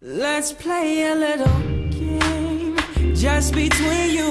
Let's play a little game just between you